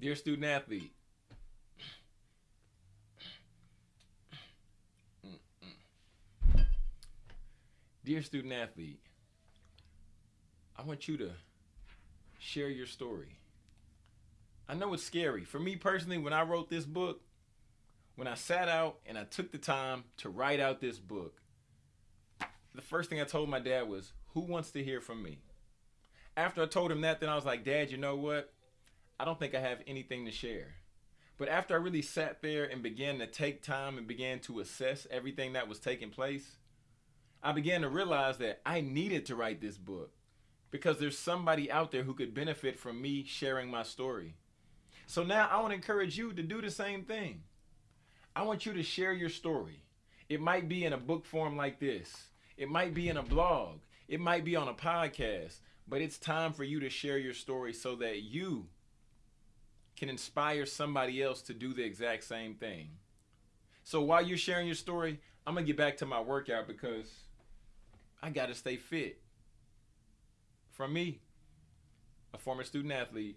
Dear student athlete, Dear student athlete, I want you to share your story. I know it's scary. For me personally, when I wrote this book, when I sat out and I took the time to write out this book, the first thing I told my dad was, Who wants to hear from me? After I told him that, then I was like, Dad, you know what? I don't think I have anything to share. But after I really sat there and began to take time and began to assess everything that was taking place, I began to realize that I needed to write this book because there's somebody out there who could benefit from me sharing my story. So now I want to encourage you to do the same thing. I want you to share your story. It might be in a book form like this, it might be in a blog, it might be on a podcast, but it's time for you to share your story so that you can inspire somebody else to do the exact same thing. So while you're sharing your story, I'm going to get back to my workout because I got to stay fit. From me, a former student athlete